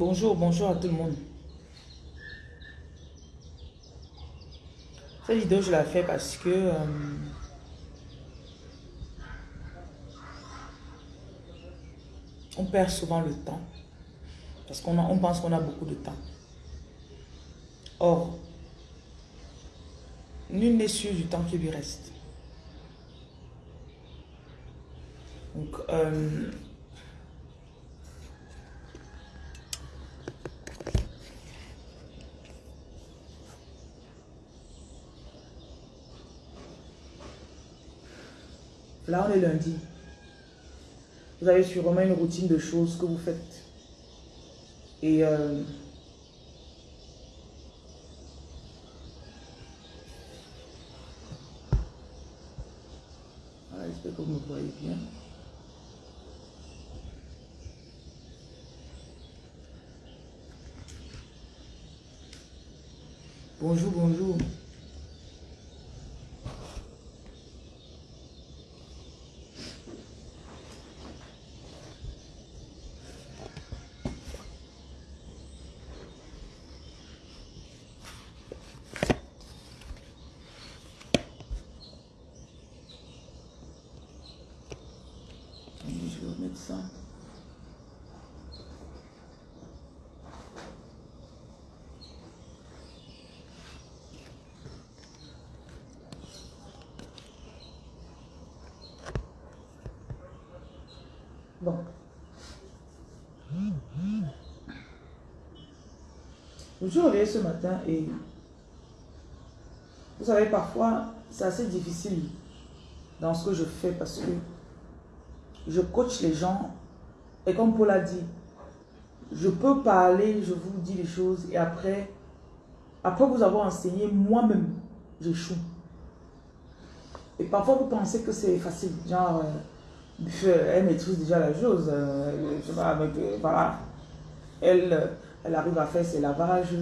Bonjour, bonjour à tout le monde. Cette vidéo, je la fais parce que... euh, on perd souvent le temps. Parce qu'on pense qu'on a beaucoup de temps. Or, nul n'est sûr du temps qui lui reste. Donc, euh, là, on est lundi. Vous avez sûrement une routine de choses que vous faites. Et euh, voilà, j'espère que vous me voyez bien. Bonjour, bonjour. Je vais. Bon. Je suis ce matin et vous savez, parfois, c'est assez difficile dans ce que je fais parce que je coach les gens et comme Paul a dit, je peux parler, je vous dis les choses et après, après vous avoir enseigné, moi-même, j'échoue. Et parfois vous pensez que c'est facile, genre, euh, elle maîtrise déjà la chose, euh, avec, euh, voilà, elle, elle arrive à faire ses lavages.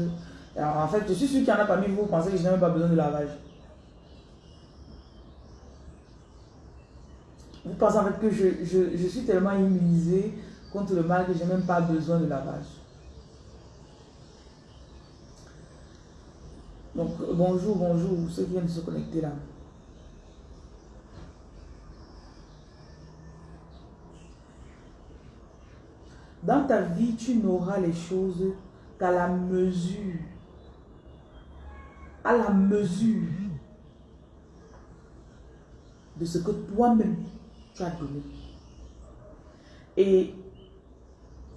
En fait, je suis sûr qu'il y en a parmi vous, vous pensez que je n'ai même pas besoin de lavage. Vous pensez en fait que je, je, je suis tellement immunisée contre le mal que je n'ai même pas besoin de lavage. Donc, bonjour, bonjour, ceux qui viennent se connecter là. Dans ta vie, tu n'auras les choses qu'à la mesure. À la mesure de ce que toi-même tu as donné. Et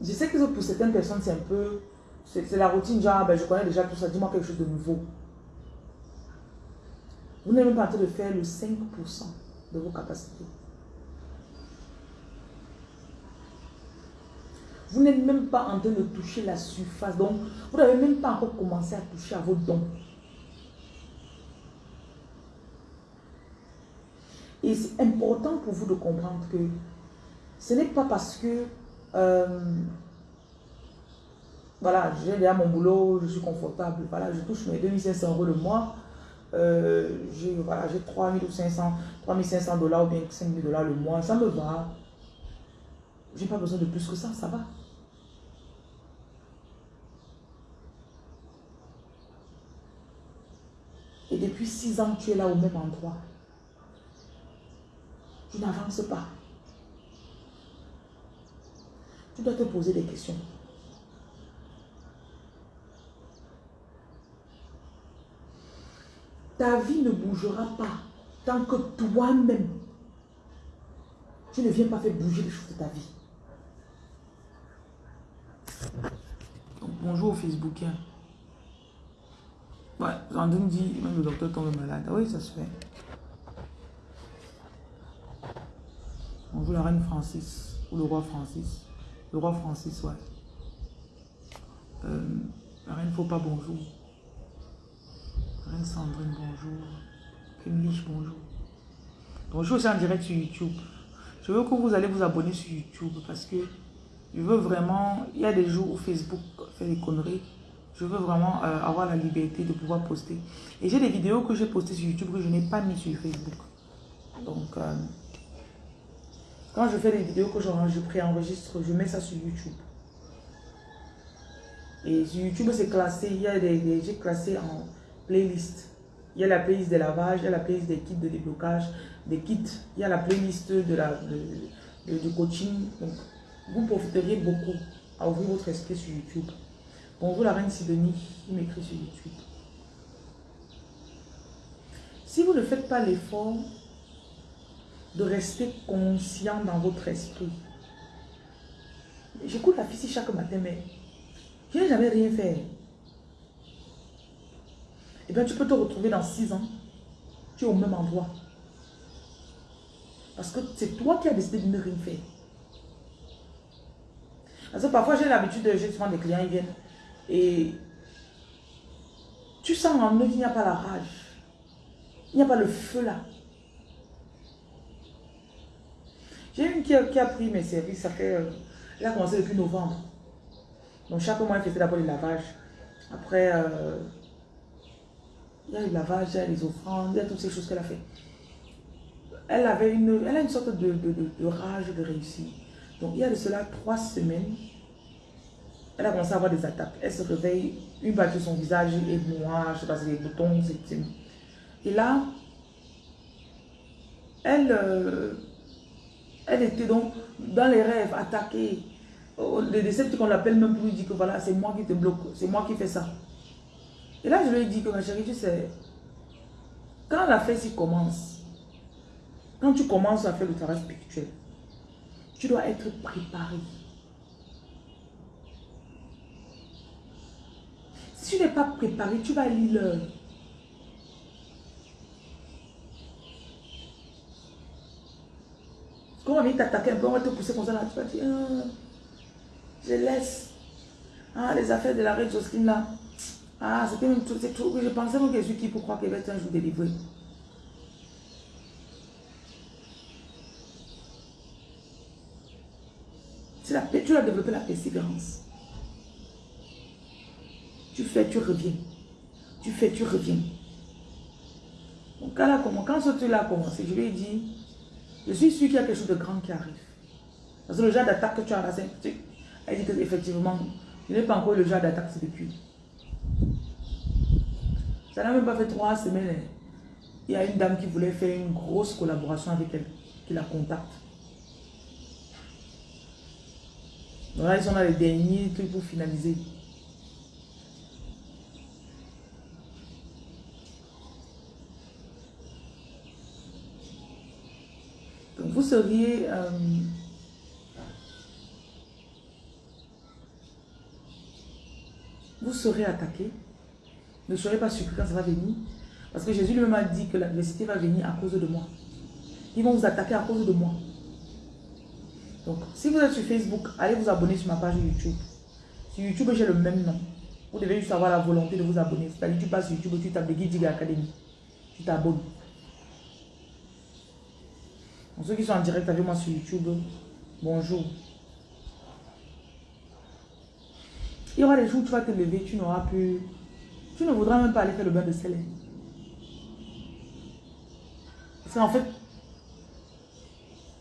je sais que pour certaines personnes, c'est un peu... C'est la routine, genre, ben, je connais déjà tout ça, dis-moi quelque chose de nouveau. Vous n'êtes même pas en train de faire le 5% de vos capacités. Vous n'êtes même pas en train de toucher la surface. Donc, vous n'avez même pas encore commencé à toucher à vos dons. Et c'est important pour vous de comprendre que ce n'est pas parce que, euh, voilà, j'ai déjà mon boulot, je suis confortable, voilà, je touche mes 2500 euros le mois, euh, j'ai voilà, 3500, 3500 dollars ou bien 5000 dollars le mois, ça me va. J'ai pas besoin de plus que ça, ça va. Et depuis six ans, tu es là au même endroit. Tu n'avances pas. Tu dois te poser des questions. Ta vie ne bougera pas tant que toi-même, tu ne viens pas faire bouger les choses de ta vie. Donc, bonjour aux Facebookiens. Ouais, Zandine dit, même le docteur tombe malade. Ah Oui, ça se fait. Bonjour la reine Francis, ou le roi Francis. Le roi Francis, ouais. Euh, la reine faut pas bonjour. Reine Sandrine, bonjour. Kenlich, bonjour. Suis aussi en direct sur YouTube. Je veux que vous allez vous abonner sur YouTube parce que je veux vraiment... Il y a des jours où Facebook fait des conneries. Je veux vraiment euh, avoir la liberté de pouvoir poster. Et j'ai des vidéos que j'ai postées sur YouTube que je n'ai pas mis sur Facebook. Donc, euh, quand je fais des vidéos que je, préenregistre, je mets ça sur YouTube. Et sur YouTube, c'est classé, il y a des, j'ai classé en playlist. Il y a la playlist de lavage, il y a la playlist des kits de déblocage, des kits, il y a la playlist de la, de, du coaching. Donc, vous profiteriez beaucoup à ouvrir votre esprit sur YouTube. Bonjour la reine Sidonie, qui m'écrit sur YouTube. Si vous ne faites pas l'effort de rester conscient dans votre esprit, j'écoute la fille chaque matin, mais je n'ai jamais rien fait. Eh bien, tu peux te retrouver dans six ans, tu es au même endroit. Parce que c'est toi qui as décidé de ne rien faire. Parce que parfois, j'ai l'habitude de, souvent des clients, ils viennent et tu sens en eux qu'il n'y a pas la rage. Il n'y a pas le feu là. J'ai une qui a, pris mes services, ça fait... Euh, elle a commencé depuis novembre. Donc chaque mois, elle faisait d'abord le lavage. Après, euh, il y a le lavage, il y a les offrandes, il y a toutes ces choses qu'elle a fait. Elle avait une, elle a une sorte de, de, rage de réussir. Donc il y a de cela trois semaines, elle a commencé à avoir des attaques. Elle se réveille, une partie de son visage est noire, je sais pas si c'est des boutons, c'est et là, elle, euh, elle était donc dans les rêves, attaquée. Oh, le déception qu'on l'appelle même pour lui dire que voilà, c'est moi qui te bloque, c'est moi qui fais ça. Et là, je lui ai dit que ma chérie, tu sais, quand la fête commence, quand tu commences à faire le travail spirituel, tu dois être préparé. Si tu n'es pas préparé, tu vas lire l'heure. Quand on t'attaquer un peu, on va te pousser comme ça là, tu vas dire, ah, je laisse. Ah, les affaires de la reine Jocelyne là. Ah, c'était même tout, c'est tout. Je pensais que je suis qui pour croire qu'elle va être un jour délivré. La, tu as développé la persévérance. Tu fais, tu reviens. Tu fais, tu reviens. Quand ce truc-là a commencé, je lui ai dit, je suis sûr qu'il y a quelque chose de grand qui arrive. Parce que le genre d'attaque que tu as là, elle dit qu'effectivement, je n'ai pas encore le genre d'attaque, c'est depuis. Ça n'a même pas fait trois semaines. Il y a une dame qui voulait faire une grosse collaboration avec elle, qui la contacte. Donc là, ils sont dans les derniers trucs pour finaliser. Vous seriez... Euh, vous serez attaqué. Ne soyez pas surpris quand ça va venir. Parce que Jésus lui-même a dit que l'adversité va venir à cause de moi. Ils vont vous attaquer à cause de moi. Donc, si vous êtes sur Facebook, allez vous abonner sur ma page YouTube. Sur YouTube, j'ai le même nom. Vous devez juste avoir la volonté de vous abonner. C'est-à-dire, tu sur YouTube, tu tapes Guide Academy. Tu t'abonnes. Ceux qui sont en direct avec moi sur YouTube, bonjour. Il y aura des jours où tu vas te lever, tu n'auras plus... Tu ne voudras même pas aller faire le bain de sel. Parce qu'en fait,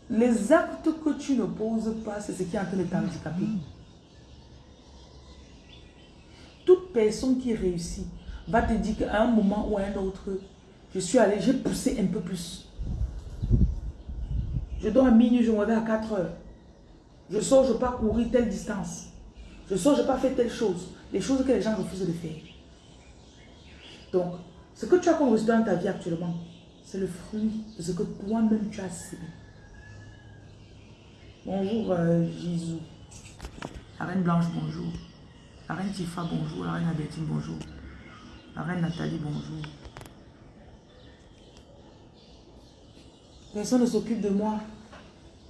les actes que tu ne poses pas, c'est ce qui est en train de t'handicaper. Toute personne qui réussit va te dire qu'à un moment ou à un autre, je suis allé, j'ai poussé un peu plus. Je dors à minuit, je me réveille à 4 heures. Je sors, je pars courir telle distance. Je sors, je pas faire telle chose. Les choses que les gens refusent de faire. Donc, ce que tu as comme dans ta vie actuellement, c'est le fruit de ce que toi-même tu as semé. Bonjour euh, Jésus. La reine Blanche, bonjour. La reine Tifa, bonjour. La reine Adétine, bonjour. La reine Nathalie, bonjour. Personne ne s'occupe de moi.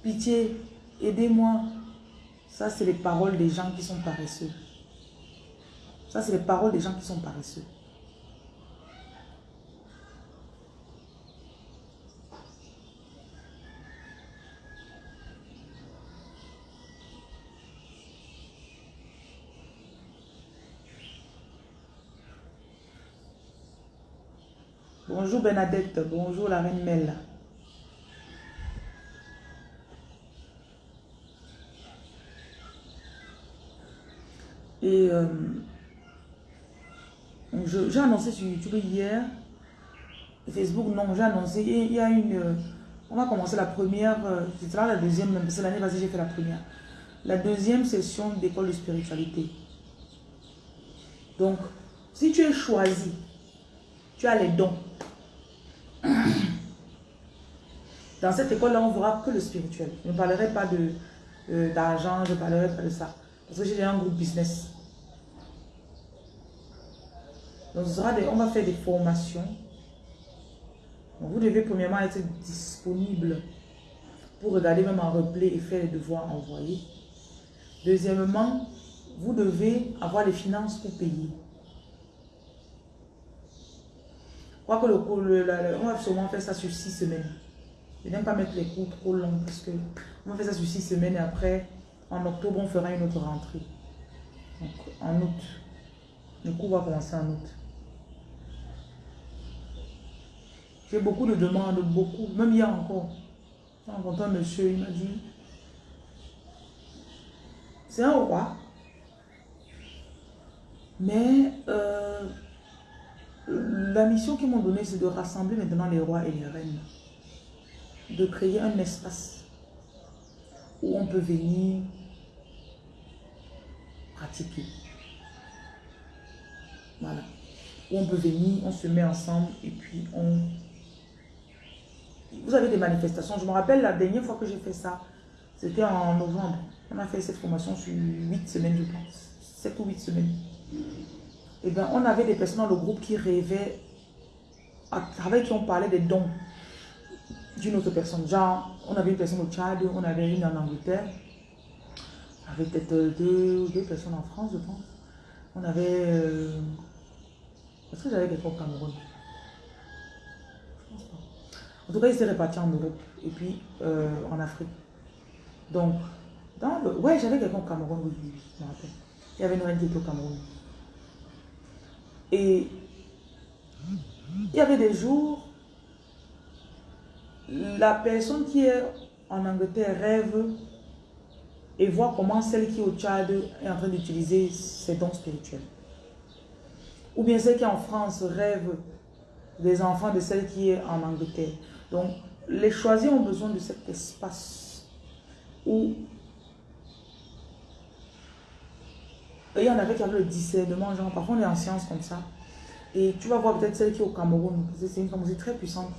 Pitié, aidez-moi. Ça, c'est les paroles des gens qui sont paresseux. Ça, c'est les paroles des gens qui sont paresseux. Bonjour Bernadette, bonjour la reine Mel. Et euh, J'ai annoncé sur YouTube hier. Facebook, non, j'ai annoncé. Il y a une... Euh, on va commencer la première, c'est là la deuxième, que l'année passée, j'ai fait la première. La deuxième session d'école de spiritualité. Donc, si tu es choisi, tu as les dons. Dans cette école-là, on ne verra que le spirituel. Je ne parlerai pas euh, d'argent, je ne parlerai pas de ça. Parce j'ai un groupe business. Donc, on va faire des formations. vous devez premièrement être disponible pour regarder même en replay et faire les devoirs envoyés. Deuxièmement, vous devez avoir les finances pour payer. Je crois que le, on va sûrement faire ça sur six semaines. Je n'aime pas mettre les cours trop longs parce que on va faire ça sur six semaines et après, en octobre, on fera une autre rentrée. Donc, en août. Le cours va commencer en août. J'ai beaucoup de demandes, beaucoup. Même hier encore. J'ai rencontré un monsieur, il m'a dit, c'est un roi. Mais euh, la mission qu'ils m'ont donnée, c'est de rassembler maintenant les rois et les reines. De créer un espace où on peut venir Voilà. On peut venir, on se met ensemble et puis on... Vous avez des manifestations. Je me rappelle la dernière fois que j'ai fait ça, c'était en novembre. On a fait cette formation sur 8 semaines, je pense. 7 ou 8 semaines. Et eh bien, on avait des personnes dans le groupe qui rêvaient, avec qui on parlait des dons d'une autre personne. Genre, on avait une personne au Tchad, on avait une en Angleterre. Avait peut-être deux, deux personnes en France, je pense. On avait... Euh, est-ce que j'avais quelqu'un au Cameroun? Je pense pas. En tout cas, ils étaient répartis en Europe et puis euh, en Afrique. Donc, dans le... Ouais, j'avais quelqu'un au Cameroun, oui, je me rappelle. Il y avait reine qui était au Cameroun. Et il y avait des jours, la personne qui est en Angleterre rêve et voit comment celle qui est au Tchad est en train d'utiliser ses dons spirituels. Ou bien celle qui est en France rêve des enfants de celle qui est en Angleterre. Donc, les choisis ont besoin de cet espace où il y en avait qui avaient le discernement, genre parfois on est en science comme ça. Et tu vas voir peut-être celle qui est au Cameroun, c'est une femme très puissante.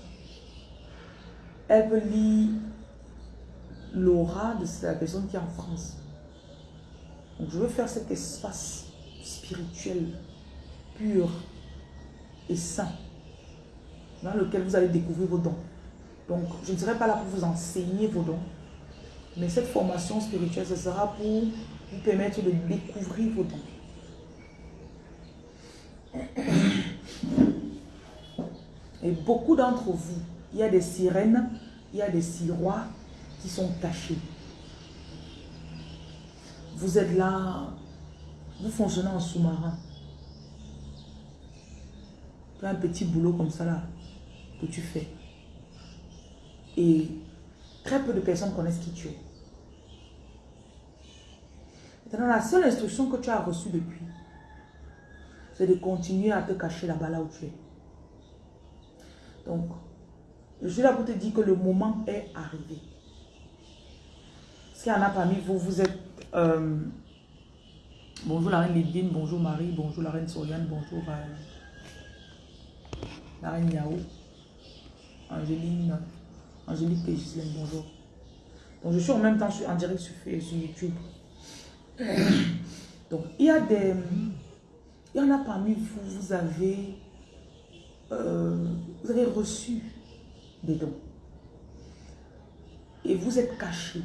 Elle peut lire l'aura de la personne qui est en France. Donc je veux faire cet espace spirituel, pur et sain, dans lequel vous allez découvrir vos dons. Donc je ne serai pas là pour vous enseigner vos dons, mais cette formation spirituelle, ce sera pour vous permettre de découvrir vos dons. Et beaucoup d'entre vous, il y a des sirènes, il y a des sirois sont cachés. Vous êtes là, vous fonctionnez en sous-marin. Tu as un petit boulot comme ça là, que tu fais. Et très peu de personnes connaissent qui tu es. Maintenant, la seule instruction que tu as reçue depuis, c'est de continuer à te cacher là-bas là où tu es. Donc, je suis là pour te dire que le moment est arrivé. S'il y en a parmi vous, vous êtes... Euh, bonjour la reine bonjour Marie, bonjour la reine Soriane, bonjour euh, la reine Yao, Angéline, Angélique et bonjour. Donc je suis en même temps en direct sur, sur YouTube. Donc, il y a des... Il y en a parmi vous, vous avez... Euh, vous avez reçu des dons. Et vous êtes caché.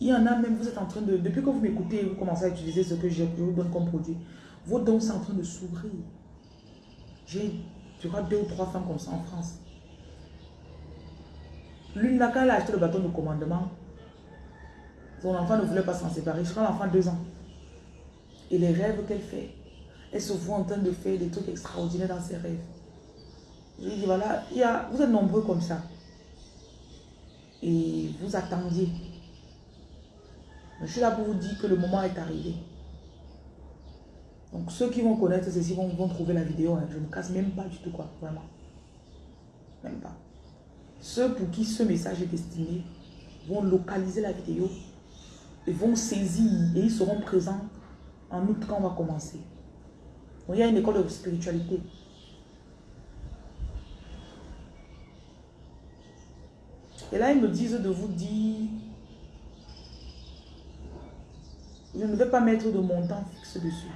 Il y en a même, vous êtes en train de... Depuis que vous m'écoutez, vous commencez à utiliser ce que je vous donne comme produit. Vos dons sont en train de s'ouvrir. J'ai, je crois, deux ou trois femmes comme ça en France. L'une n'a qu'à acheté le bâton de commandement. Son enfant ne voulait pas s'en séparer. Je crois l'enfant deux ans. Et les rêves qu'elle fait, elle se voit en train de faire des trucs extraordinaires dans ses rêves. Je lui dis, voilà, il y a, vous êtes nombreux comme ça. Et vous attendiez. Je suis là pour vous dire que le moment est arrivé. Donc ceux qui vont connaître ceci vont, vont trouver la vidéo. Hein. Je ne me casse même pas du tout quoi, vraiment. Même pas. Ceux pour qui ce message est destiné vont localiser la vidéo et vont saisir et ils seront présents en août quand on va commencer. il y a une école de spiritualité. Et là, ils me disent de vous dire, je ne vais pas mettre de montant fixe dessus.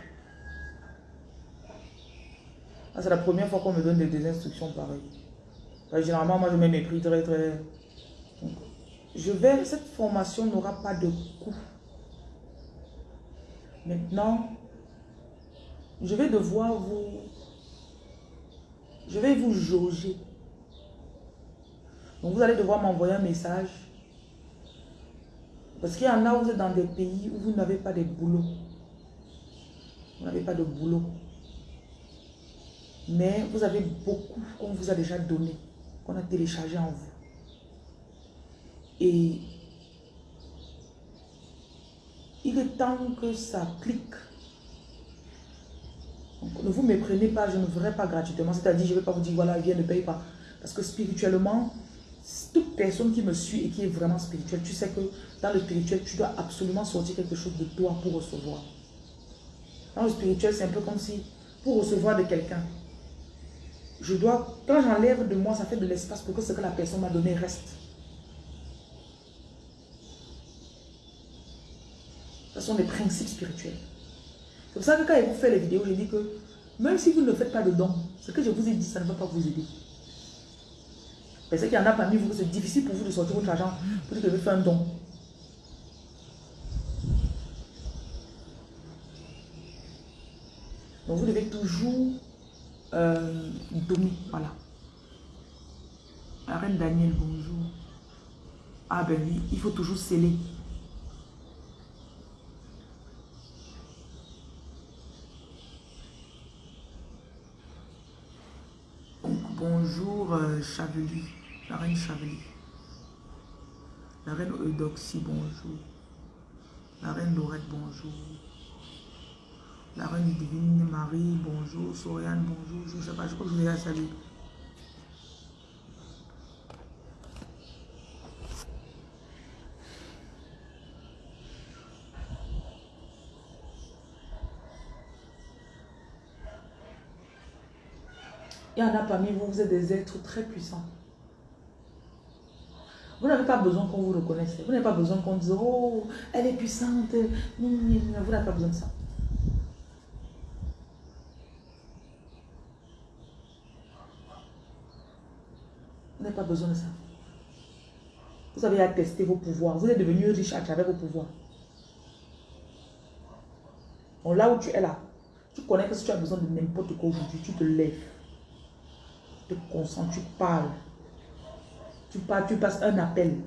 Ah, c'est la première fois qu'on me donne des, instructions pareilles. généralement, moi, je mets mes prix très, très... je vais, cette formation n'aura pas de coût. Maintenant, je vais devoir vous... Je vais vous jauger. Donc, vous allez devoir m'envoyer un message. Parce qu'il y en a, vous êtes dans des pays où vous n'avez pas de boulot. Vous n'avez pas de boulot. Mais vous avez beaucoup qu'on vous a déjà donné, qu'on a téléchargé en vous. Et il est temps que ça clique. Ne vous méprenez pas, je ne ferai pas gratuitement. C'est-à-dire, je ne vais pas vous dire, voilà, viens, ne paye pas. Parce que spirituellement, toute personne qui me suit et qui est vraiment spirituelle, tu sais que dans le spirituel, tu dois absolument sortir quelque chose de toi pour recevoir. Dans le spirituel, c'est un peu comme si, pour recevoir de quelqu'un, je dois, quand j'enlève de moi, ça fait de l'espace pour que ce que la personne m'a donné reste. Ce sont des principes spirituels. C'est pour ça que quand je vous fais les vidéos, je dis que même si vous ne faites pas de dons, ce que je vous ai dit, ça ne va pas vous aider. Parce qu'il y en a parmi vous, c'est difficile pour vous de sortir votre argent pour que vous faites un don. Donc vous devez toujours euh, donner. Voilà. La reine Daniel, bonjour. Ah ben oui, il faut toujours sceller. bonjour euh, Chavely la reine Chavely. La reine Eudoxie, bonjour. La reine Laurette, bonjour. La reine divine Marie, bonjour. Soriane, bonjour. Je ne sais pas, je crois que je vais saluer. Il y en a parmi vous, vous êtes des êtres très puissants. N'avez pas besoin qu'on vous reconnaisse. Vous n'avez pas besoin qu'on dise, oh, elle est puissante. Vous n'avez pas besoin de ça. Vous n'avez pas besoin de ça. Vous avez attesté vos pouvoirs. Vous êtes devenu riche à travers vos pouvoirs. Là où tu es là, tu connais que si tu as besoin de n'importe quoi aujourd'hui, tu te lèves. Tu te concentres, tu parles. Tu, pars, tu passes un appel.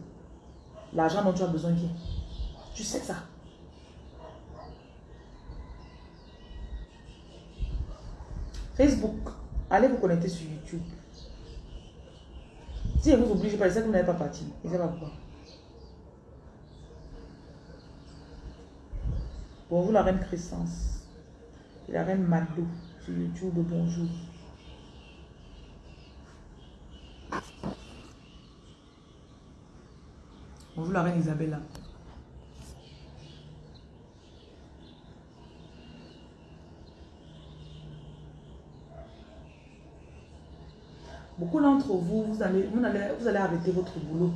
L'argent dont tu as besoin vient. Tu sais ça. Facebook, allez vous connecter sur YouTube. Si elle vous oblige pas, c'est que vous n'avez pas parti. Et c'est pas pourquoi. Bonjour la reine Crescence. Et la reine Mado sur YouTube. Bonjour. Bonjour la reine Isabella. Beaucoup d'entre vous, vous allez, arrêter votre boulot.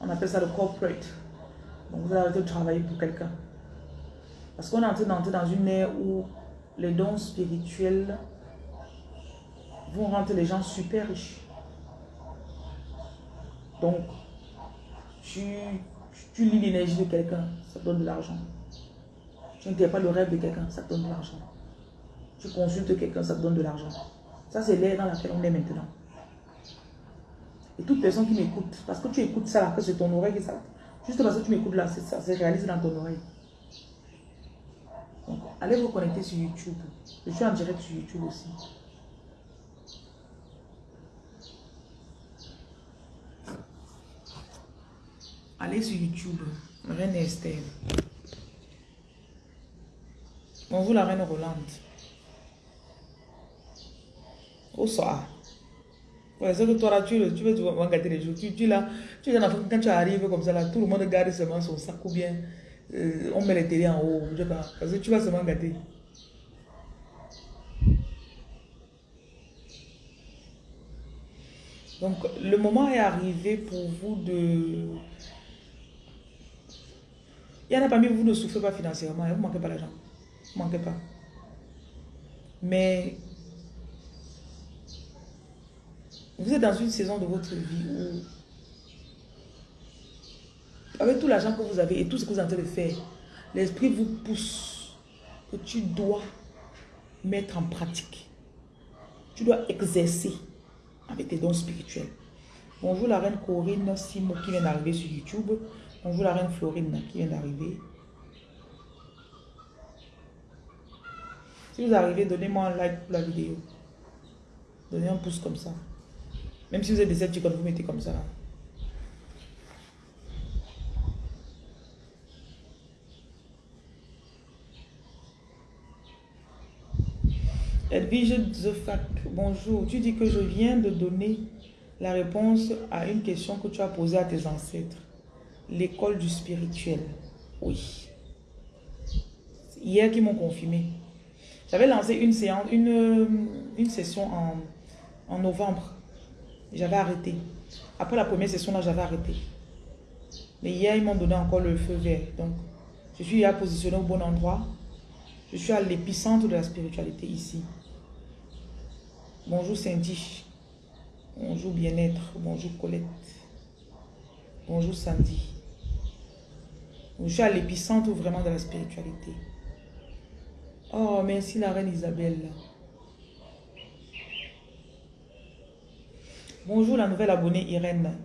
On appelle ça le corporate. Donc vous allez arrêter de travailler pour quelqu'un. Parce qu'on est en train d'entrer dans une ère où les dons spirituels vont rendre les gens super riches. Donc, tu, tu lis l'énergie de quelqu'un, ça te donne de l'argent. Tu pas le rêve de quelqu'un, ça te donne de l'argent. Tu consultes quelqu'un, ça te donne de l'argent. Ça, c'est l'ère dans laquelle on est maintenant. Et toute personne qui m'écoute, parce que tu écoutes ça que c'est ton oreille qui ça. Juste parce que tu m'écoutes là, ça se réalise dans ton oreille. Donc, allez vous connecter sur YouTube. Je suis en direct sur YouTube aussi. Allez sur YouTube, Reine Esther. Bonjour la reine Rolande. Au soir. Ouais, c'est que toi là, tu, tu veux, gâter les jours. Tu, tu là, tu es dans quand tu arrives comme ça là, tout le monde garde seulement son sac ou bien euh, on met les télés en haut. Je sais pas. Parce que tu vas seulement gâter. Donc, le moment est arrivé pour vous de... Il y en a parmi vous, vous ne souffrez pas financièrement, vous ne manquez pas l'argent. Vous ne manquez pas. Mais vous êtes dans une saison de votre vie où, avec tout l'argent que vous avez et tout ce que vous êtes en train de faire, l'esprit vous pousse que tu dois mettre en pratique. Tu dois exercer avec tes dons spirituels. Bonjour la reine Corinne Simo qui vient d'arriver sur YouTube. Bonjour la reine Florine qui vient d'arriver. Si vous arrivez, donnez-moi un like pour la vidéo. Donnez un pouce comme ça. Même si vous êtes des quand vous mettez comme ça. Edwige Fact, bonjour. Tu dis que je viens de donner la réponse à une question que tu as posée à tes ancêtres. L'école du spirituel. Oui. Hier qui m'ont confirmé. J'avais lancé une séance, une, une session en, en novembre. J'avais arrêté. Après la première session, là, j'avais arrêté. Mais hier, ils m'ont donné encore le feu vert. Donc, je suis à positionné au bon endroit. Je suis à l'épicentre de la spiritualité ici. Bonjour Cindy. Bonjour Bien-être. Bonjour Colette. Bonjour Sandy. Je suis à l'épicentre vraiment de la spiritualité. Oh, merci la reine Isabelle. Bonjour la nouvelle abonnée Irène.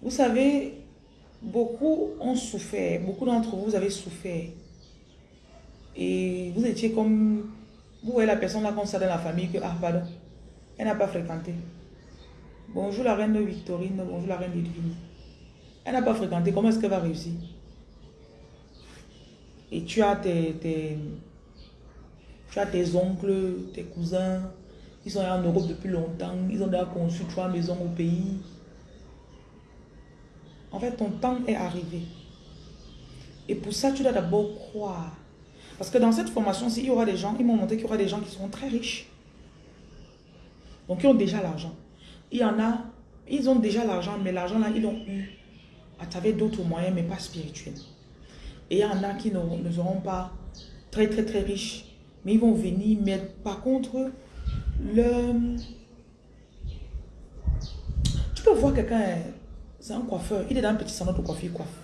Vous savez, beaucoup ont souffert, beaucoup d'entre vous, avez souffert. Et vous étiez comme vous voyez la personne là ça dans la famille que, ah elle n'a pas fréquenté. Bonjour la reine Victorine, bonjour la reine Edwine. Elle n'a pas fréquenté, comment est-ce qu'elle va réussir? Et tu as tes, tes, tu as tes oncles, tes cousins, ils sont en Europe depuis longtemps, ils ont déjà conçu trois maisons au pays. En fait, ton temps est arrivé. Et pour ça, tu dois d'abord croire parce que dans cette formation-ci, il y aura des gens, ils m'ont montré qu'il y aura des gens qui seront très riches. Donc, ils ont déjà l'argent. Il y en a, ils ont déjà l'argent, mais l'argent là, ils l'ont eu à travers d'autres moyens, mais pas spirituels. Et il y en a qui ne, seront pas très, très, très riches, mais ils vont venir. Mais par contre, le... Tu peux voir quelqu'un, c'est un coiffeur, il est dans un petit salon de coiffure, coiffe.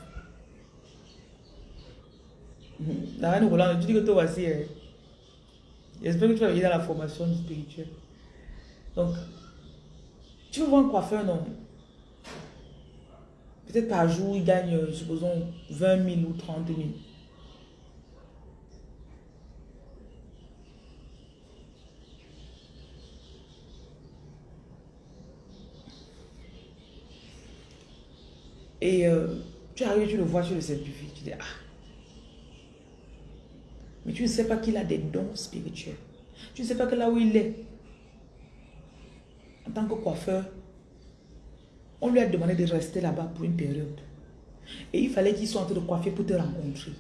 La reine Roland, tu dis que toi aussi, hein. j'espère que tu vas venir dans la formation spirituelle. Donc, tu veux voir un coiffeur, non? Peut-être par jour, il gagne, euh, supposons, 20 000 ou 30 000. Et euh, tu arrives, tu le vois, tu le simplifies. Tu dis, ah, mais tu ne sais pas qu'il a des dons spirituels. Tu ne sais pas que là où il est, en tant que coiffeur, on lui a demandé de rester là-bas pour une période. Et il fallait qu'il soit en train de coiffer pour te rencontrer.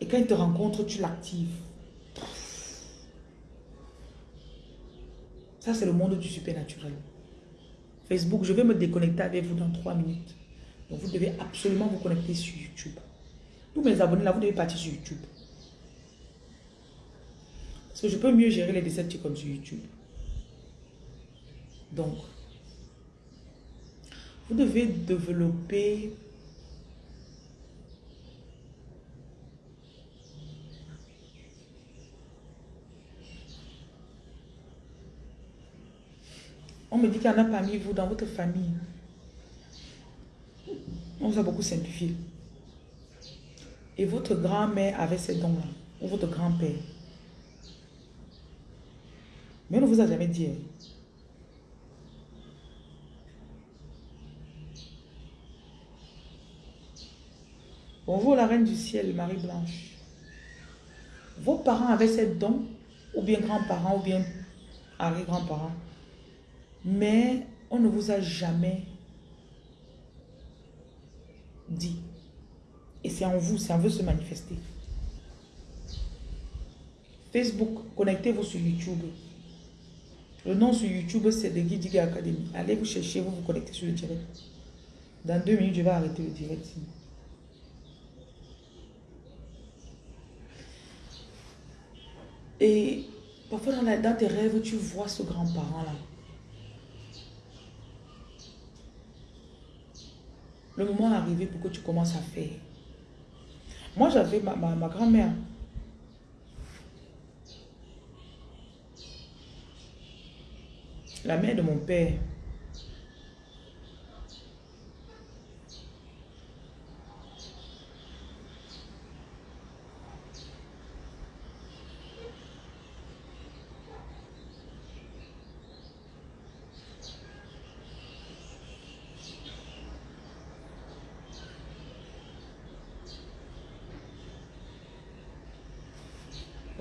Et quand il te rencontre, tu l'actives. Ça, c'est le monde du supernaturel. Facebook, je vais me déconnecter avec vous dans trois minutes. Donc, vous devez absolument vous connecter sur YouTube. Tous mes abonnés là, vous devez partir sur YouTube. Parce que je peux mieux gérer les déceptions comme sur YouTube. Donc, vous devez développer On me dit qu'il y en a parmi vous, dans votre famille. On vous a beaucoup simplifié. Et votre grand-mère avait ces dons-là, ou votre grand-père. Mais on ne vous a jamais dit. Bonjour la reine du ciel, Marie-Blanche. Vos parents avaient cette dons, ou bien grands-parents, ou bien arrière-grands-parents. Mais on ne vous a jamais dit. Et c'est en vous, c'est en se manifester. Facebook, connectez-vous sur YouTube. Le nom sur YouTube, c'est The Guide Academy. Allez vous chercher, vous vous connectez sur le direct. Dans deux minutes, je vais arrêter le direct. Et parfois dans, dans tes rêves, tu vois ce grand-parent-là. Le moment est arrivé pour que tu commences à faire. Moi, j'avais ma, ma grand-mère. La mère de mon père.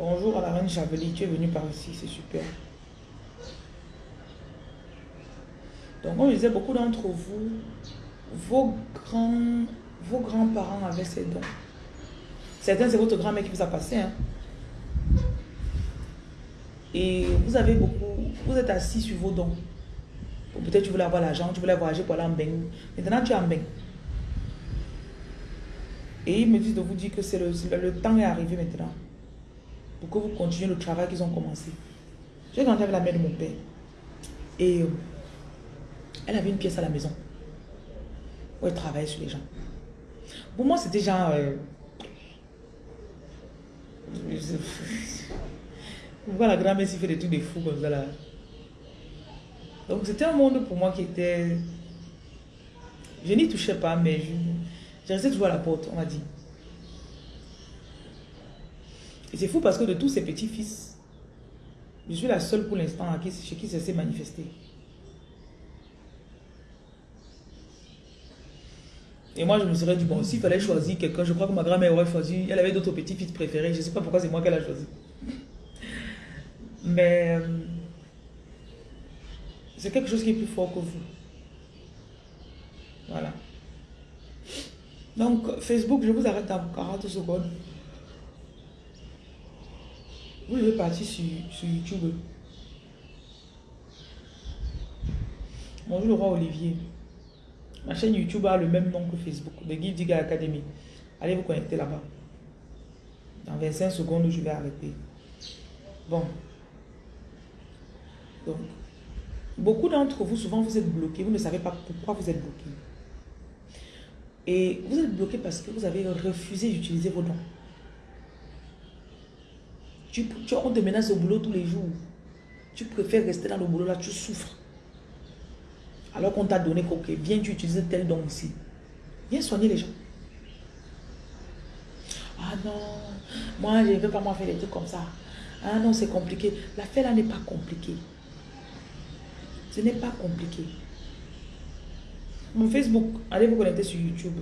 Bonjour à la reine Chaveli, tu es venue par ici, c'est super. Donc, on disait, beaucoup d'entre vous, vos grands vos grands-parents avaient ces dons. Certains, c'est votre grand-mère qui vous a passé. Hein. Et vous avez beaucoup, vous êtes assis sur vos dons. Peut-être tu voulais avoir l'argent, tu voulais voyager pour aller en Beng. Maintenant, tu es en Beng. Et ils me disent de vous dire que le, le temps est arrivé maintenant que vous continuiez le travail qu'ils ont commencé. J'ai grandi avec la mère de mon père. Et euh, elle avait une pièce à la maison où elle travaillait sur les gens. Pour moi, c'était genre... Euh, vous la grand-mère s'y fait des trucs de fous comme ça là. Donc c'était un monde pour moi qui était... Je n'y touchais pas, mais je, je restais toujours à la porte, on m'a dit. Et c'est fou parce que de tous ces petits-fils, je suis la seule pour l'instant chez qui ça s'est manifesté. Et moi, je me serais dit, bon, s'il fallait choisir quelqu'un, je crois que ma grand-mère aurait choisi, elle avait d'autres petits-fils préférés. Je ne sais pas pourquoi c'est moi qu'elle a choisi. Mais euh, c'est quelque chose qui est plus fort que vous. Voilà. Donc, Facebook, je vous arrête dans 40 secondes. Vous devez partir sur, YouTube. Bonjour le roi Olivier. Ma chaîne YouTube a le même nom que Facebook, The Guide Diga Academy. Allez vous connecter là-bas. Dans 25 secondes, je vais arrêter. Bon. Donc, beaucoup d'entre vous, souvent, vous êtes bloqués. Vous ne savez pas pourquoi vous êtes bloqués. Et vous êtes bloqué parce que vous avez refusé d'utiliser vos dons. Tu, tu, on te menace au boulot tous les jours. Tu préfères rester dans le boulot là, tu souffres. Alors qu'on t'a donné coquet, viens tu utilises tel don ici. Viens soigner les gens. Ah non, moi je ne veux pas moi faire des trucs comme ça. Ah non, c'est compliqué. L'affaire là n'est pas compliquée. Ce n'est pas compliqué. Mon Facebook, allez vous connecter sur YouTube.